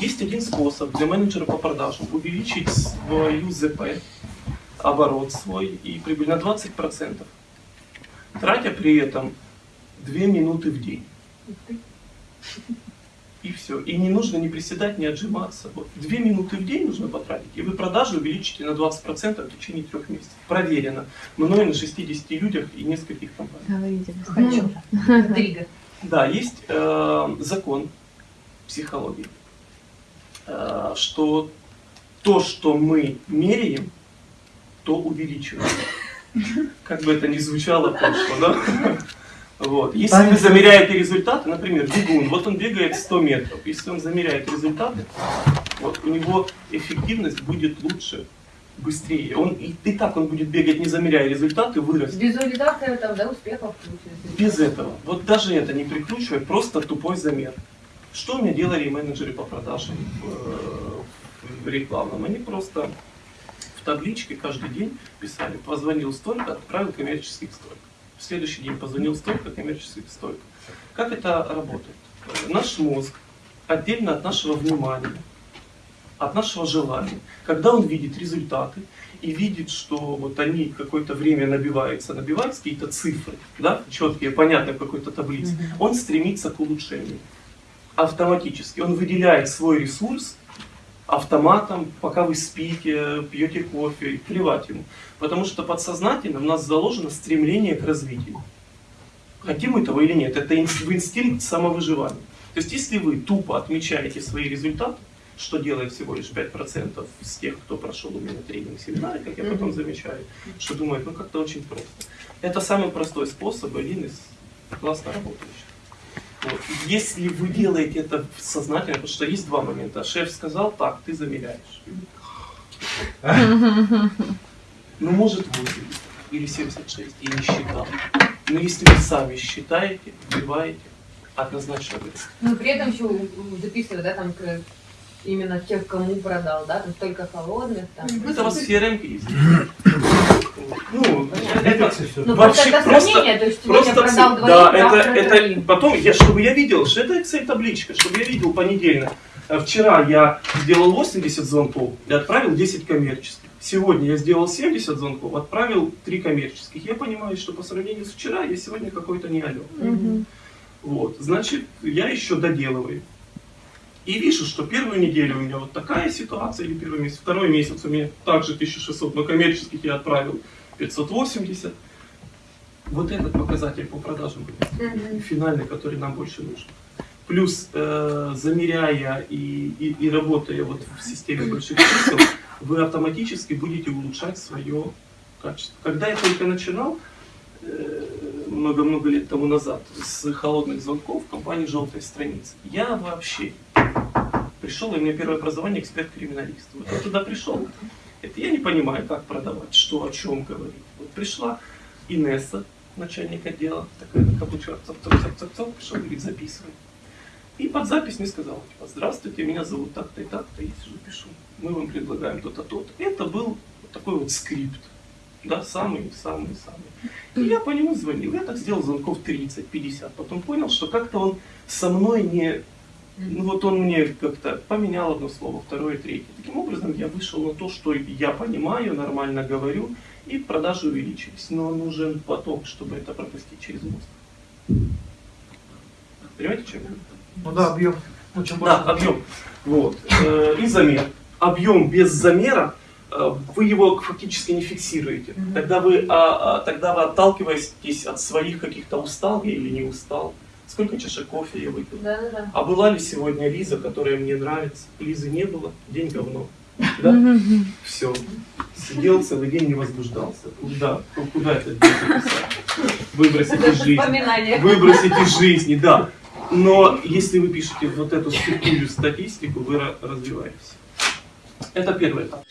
Есть один способ для менеджера по продажам увеличить свою ЗП, оборот свой и прибыль на 20%, тратя при этом 2 минуты в день. И все. И не нужно ни приседать, ни отжиматься. Вот. Две минуты в день нужно потратить, и вы продажи увеличите на 20% в течение трех месяцев. Проверено. Мной на 60 людях и нескольких компаниях. Говорите. Хочу. Интрига. Да, есть э, закон психологии, что то, что мы меряем, то увеличиваем. Как бы это ни звучало пошло, да? Вот. Если вы замеряете результаты, например, бегун, вот он бегает 100 метров, если он замеряет результаты, вот, у него эффективность будет лучше, быстрее. Он, и, и так он будет бегать, не замеряя результаты, вырастет. Визуализация там, да, успехов. Без этого. Вот даже это не прикручивая, просто тупой замер. Что меня делали менеджеры по продажам в, в рекламном? Они просто в табличке каждый день писали, позвонил столько, отправил коммерческих столько. В следующий день позвонил столько, коммерческих столько. Как это работает? Наш мозг отдельно от нашего внимания, от нашего желания, когда он видит результаты и видит, что вот они какое-то время набиваются, набиваются какие-то цифры, да, четкие, понятные в какой-то таблице, он стремится к улучшению. Автоматически. Он выделяет свой ресурс автоматом, пока вы спите, пьете кофе, плевать ему. Потому что подсознательно в нас заложено стремление к развитию. Хотим мы этого или нет, это инстинкт самовыживания. То есть если вы тупо отмечаете свои результаты, что делает всего лишь 5% из тех, кто прошел у меня тренинг семинары, как я потом замечаю, что думают, ну как-то очень просто. Это самый простой способ, один из классно работающих. Вот. Если вы делаете это сознательно, потому что есть два момента. Шеф сказал, так, ты замеряешь. Ну, может 80 или 76, я не считал. Но если вы сами считаете, вбиваете, однозначно вы. Ну, при этом еще записывать, да, там, к- именно тех, кому продал, да, там столько холодных, там. Ну, Это у вас в CRM есть. Ну, это, Ну, Вообще просто сравнение, то есть Просто продал двоим, да, это, это троим. потом, я, чтобы я видел, что это Excel табличка, чтобы я видел понедельно. Э, Вчера я сделал 80 звонков и отправил 10 коммерческих. Сегодня я сделал 70 звонков, отправил 3 коммерческих. Я понимаю, что по сравнению с вчера я сегодня какой-то не алё. Мгм. Вот, значит, я еще доделываю. И вижу, что первую неделю у меня вот такая ситуация, или первый месяц, второй месяц у меня также 1600, но коммерческих я отправил 580. Вот этот показатель по продажам будет финальный, который нам больше нужен. Плюс, э, замеряя и, и, и работая вот в системе больших чисел, вы автоматически будете улучшать свое качество. Когда я только начинал, э, много-много лет тому назад, с холодных звонков в компании «Желтая страница», я вообще пришел, и у меня первое образование эксперт-криминалист. Вот я туда пришел, это я не понимаю, как продавать, что, о чем говорить. Вот пришла Инесса, начальник отдела, такая на каблучках, цап-цап-цап-цап, пришел, говорит, записывай. И под запись мне сказал, типа, здравствуйте, меня зовут так-то и так-то, я сижу, пишу. Мы вам предлагаем то-то, то-то. Это был вот такой вот скрипт, да, самый-самый-самый. И я по нему звонил, я так сделал звонков 30-50, потом понял, что как-то он со мной не... Ну вот он мне как-то поменял одно слово, второе, третье. Таким образом я вышел на то, что я понимаю, нормально говорю, и продажи увеличились. Но нужен поток, чтобы это пропустить через мозг. Понимаете, чем я говорю? Ну да, объем. Ну, чем Да, объем. Вот. Э, И замер. Объем без замера, э, вы его фактически не фиксируете. Тогда вы, а, а, тогда вы отталкиваетесь от своих каких-то устал я или не устал. Сколько чашек кофе я выпил? Да-да-да. А была ли сегодня Лиза, которая мне нравится? Лизы не было, день говно. Да? Все. Сидел целый день, не возбуждался. Куда? Куда это? Выбросить из жизни. Выбросить из жизни, да. Но если вы пишете вот эту структуру статистику, вы ра- развиваетесь. Это первый этап.